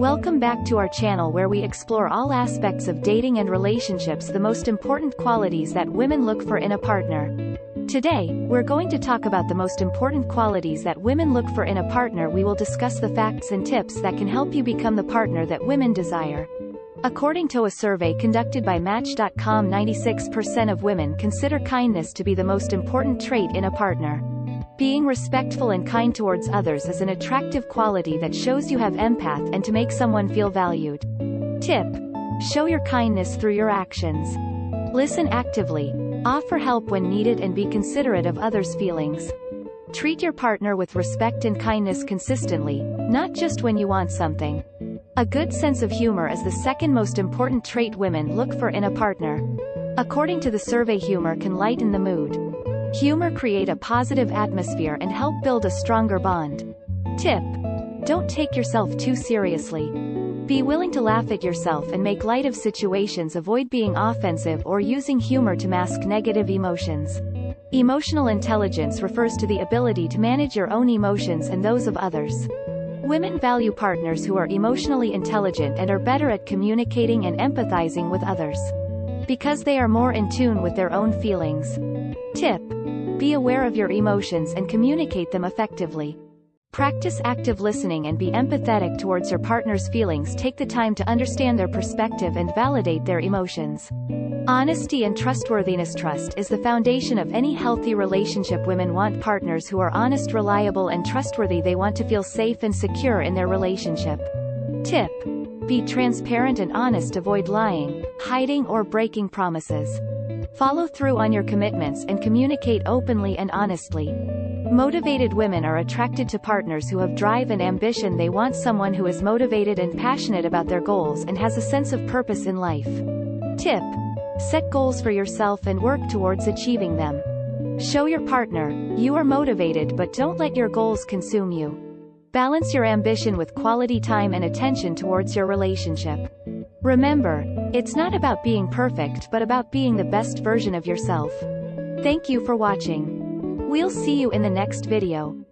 Welcome back to our channel where we explore all aspects of dating and relationships the most important qualities that women look for in a partner. Today, we're going to talk about the most important qualities that women look for in a partner we will discuss the facts and tips that can help you become the partner that women desire. According to a survey conducted by Match.com 96% of women consider kindness to be the most important trait in a partner. Being respectful and kind towards others is an attractive quality that shows you have empath and to make someone feel valued. Tip. Show your kindness through your actions. Listen actively. Offer help when needed and be considerate of others' feelings. Treat your partner with respect and kindness consistently, not just when you want something. A good sense of humor is the second most important trait women look for in a partner. According to the survey humor can lighten the mood. Humor create a positive atmosphere and help build a stronger bond. Tip. Don't take yourself too seriously. Be willing to laugh at yourself and make light of situations avoid being offensive or using humor to mask negative emotions. Emotional intelligence refers to the ability to manage your own emotions and those of others. Women value partners who are emotionally intelligent and are better at communicating and empathizing with others. Because they are more in tune with their own feelings. Tip. Be aware of your emotions and communicate them effectively. Practice active listening and be empathetic towards your partner's feelings take the time to understand their perspective and validate their emotions. Honesty and trustworthiness Trust is the foundation of any healthy relationship women want partners who are honest reliable and trustworthy they want to feel safe and secure in their relationship. Tip. Be transparent and honest avoid lying, hiding or breaking promises. Follow through on your commitments and communicate openly and honestly. Motivated women are attracted to partners who have drive and ambition they want someone who is motivated and passionate about their goals and has a sense of purpose in life. Tip. Set goals for yourself and work towards achieving them. Show your partner, you are motivated but don't let your goals consume you. Balance your ambition with quality time and attention towards your relationship. Remember, it's not about being perfect but about being the best version of yourself. Thank you for watching. We'll see you in the next video.